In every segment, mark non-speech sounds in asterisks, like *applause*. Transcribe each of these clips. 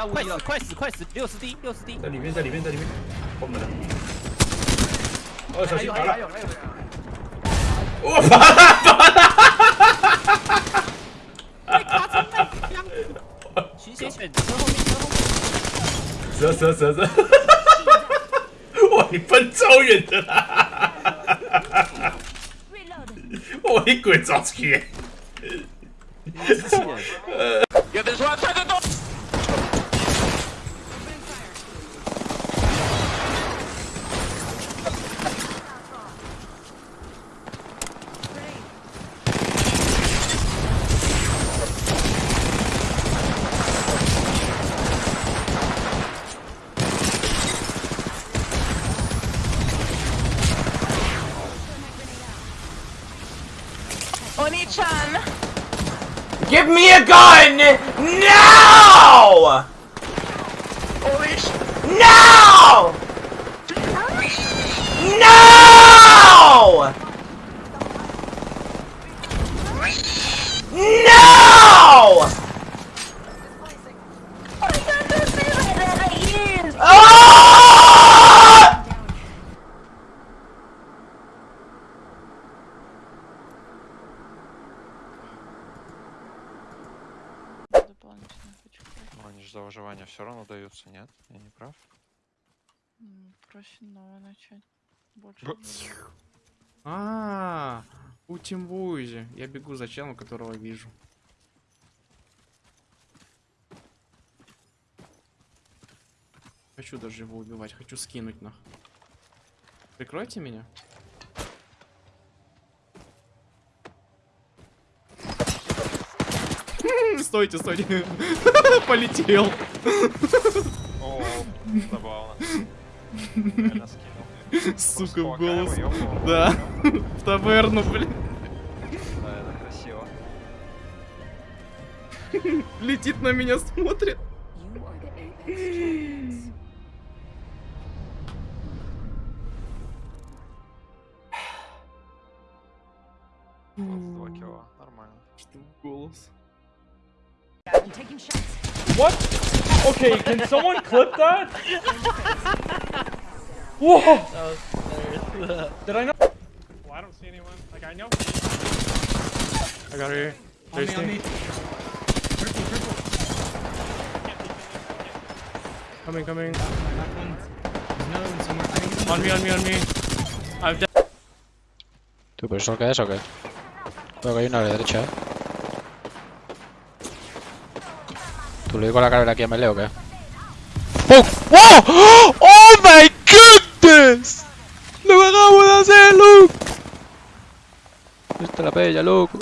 他无敌了，快死快死，六十滴六十滴，在里面，在里面，在里面，封门了。哦，小心打了！我拔了，拔了！徐先选车后面，车后面。蛇蛇蛇蛇！哇，你奔超远的啦！*laughs* 哇，你鬼早起！有 Give me a gun! Now! No! No! No! Все равно даются, нет? Я не прав? Проще нового начать. Больше. Б- будет. А, у Тимбузи. Я бегу за челом, которого вижу. Хочу даже его убивать, хочу скинуть нах. Прикройте меня. Стойте, стойте. *laughs* Полетел. О, забавно. Сука, в голос. Да. В таверну, блин. Да, это красиво. Летит на меня, смотрит. Два килла, нормально. Что в голос? I'm taking shots. What? Okay, can someone clip that? Whoa! Did I know? Well, I don't see anyone. Like I know. I got her here. On me, on me. Coming, coming. On me, on me, on me. I'm dead. ¿Tú, pero eso qué es o qué? Veo que hay una a la derecha, ¿eh? ¿Tú le digo la carrera aquí a Melee o qué? ¡Oh! ¡Oh! ¡Oh my goodness! ¡Lo acabo de hacer, Luke! Esta es la bella, loco.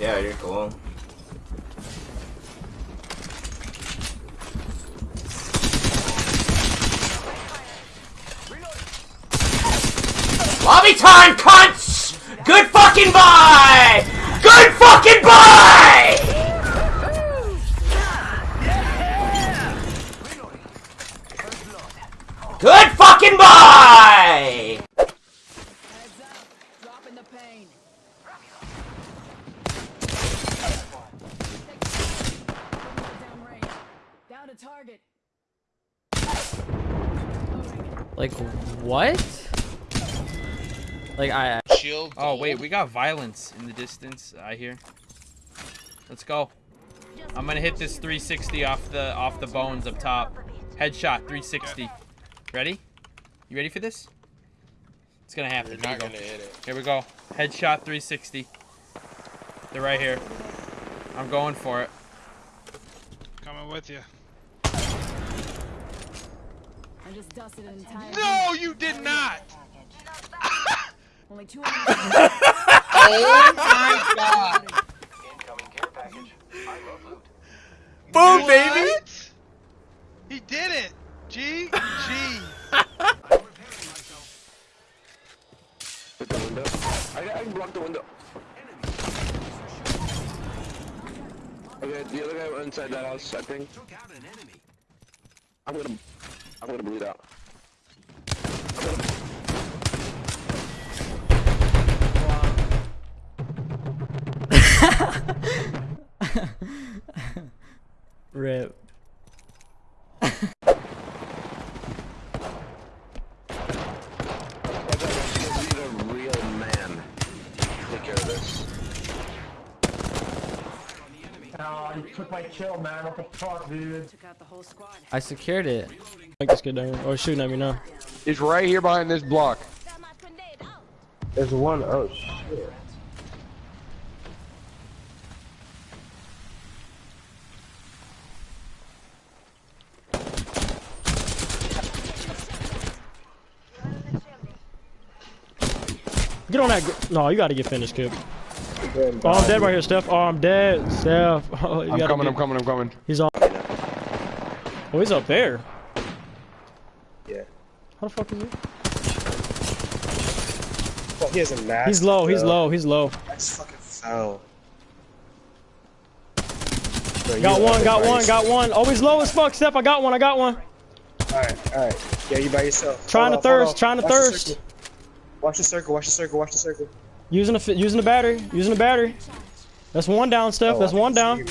Yeah, you're cool. Lobby time, cunts! Good fucking buy! Good fucking buy! Good fucking buy! Heads up. Dropping the pain. Down range. Down to target. Like what? Like I. Shield. Oh, wait, we got violence in the distance, I hear. Let's go. I'm gonna hit this 360 off the off the bones up top. Headshot 360. Ready? You ready for this? It's gonna happen. You're Here we not go. gonna hit it. Here we go. Headshot 360. They're right here. I'm going for it. Coming with you. I just dusted an entire. No, you did not. Only two. Oh my god. Incoming care package. I love loot. Boom, baby! He did it. G G. *laughs* I, I can block the window. Okay, the other guy went inside that house, I think. I'm gonna, I'm gonna bleed out. I'm *laughs* gonna... Rip. Need man. Take care of this. Took out the whole squad. I secured it. Like this kid down here. Oh, shooting at me now. He's right here behind this block. There's one. Oh shit. Get on that. No, you gotta get finished, kid. Oh, I'm dead right here, Steph. Oh, I'm dead, Steph. *laughs* Oh, you I'm coming, get- I'm coming, I'm coming. He's on. Oh, he's up there. Yeah. How the fuck is he? Oh, he has a mask. He's low. He's low. He's low. That's fucking foul. Bro, Got one. Got one. Got one. Oh, he's low as fuck, Steph. I got one. I got one. Alright, alright. Yeah, you by yourself. Trying Hold to off, thirst, trying to Watch thirst. Watch the circle, watch the circle, watch the circle. Using the fi- using the battery. Using the battery. That's one down, Steph. Oh, That's one down.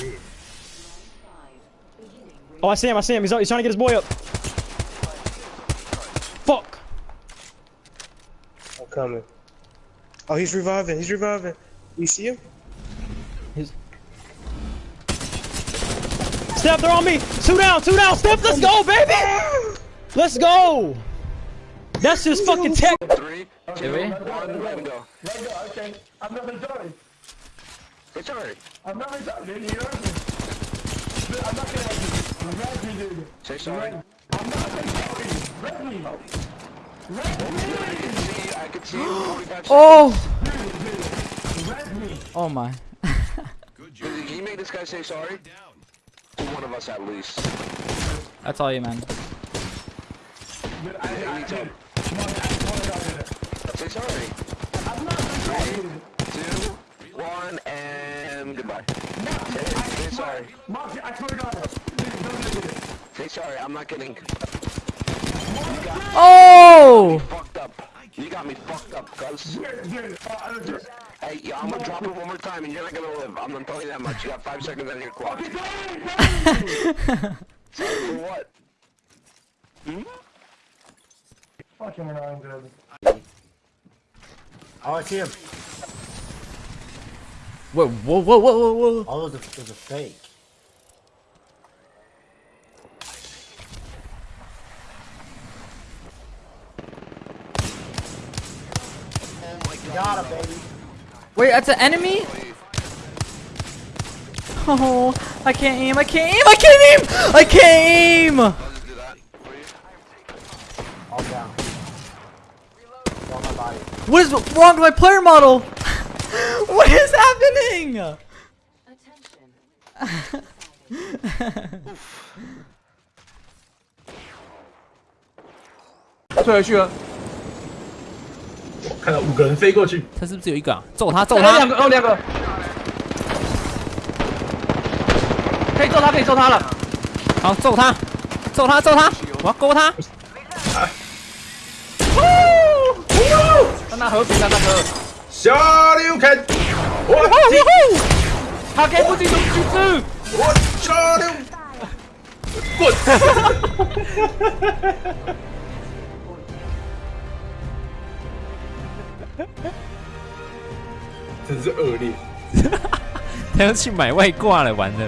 Oh, I see him. I see him. He's, he's trying to get his boy up. Fuck. I'm coming. Oh, he's reviving, he's reviving. You see him? Steph, they're on me. Two down. Two down. Steph, let's go, baby. Ah! Let's go. That's just fucking tech. Three, Did we? one, let him go. It's alright. Say sorry. See, I could see you. 45 Oh! Red me! Oh my. Can you make this guy say sorry? To one of us at least. That's all you, man. Hey, each other. Say sorry. Three, two, one, and goodbye. Say, say sorry. Say sorry, I'm not kidding. Oh! Fucked up. You got me fucked up, cuz. Hey, yeah, I'm gonna drop it one more time and you're not gonna live. I'm gonna tell you that much. You got five seconds on your clock. sorry for what? Hmm? Oh, I see him. Whoa, whoa, whoa, whoa, whoa, whoa. Oh, All of it was a fake. Got him, baby. Wait, that's an enemy? Oh, I can't aim, I can't aim, I can't aim! I can't aim! I'll just do that for you. All down. On my body. What is wrong with my player model? *laughs* what is happening? Attention. 退回去了。*laughs* 看到五个人飞过去，他是不是有一个、啊？揍他，揍哎，他！两个，哦，两个，可以揍他，可以揍他了。好，揍他，揍他，揍他！我要勾他！ 让他和平，让他和。小刘看，我他给不进入局子。我小刘，滚！真是恶劣。他要去买外挂了，完了！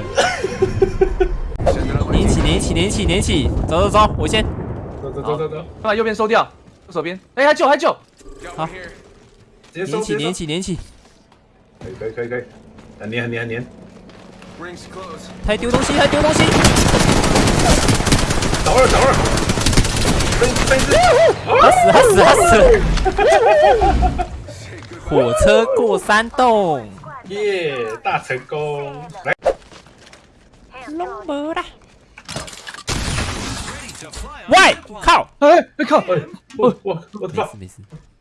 连起，连起，连起，连起！走走走，我先。走走走走走，把右边收掉，右手边。哎，还救，还救。好，直接收，连起，直接收。连起，连起！可以可以可以可以，很粘很粘很粘。他还丢东西，他还丢东西！找二找二，分分尸。他死，他死，他死！火车过山洞。耶，大成功！来，龙没啦！喂，靠！哎，哎靠！哎，我我我的妈！没事没事，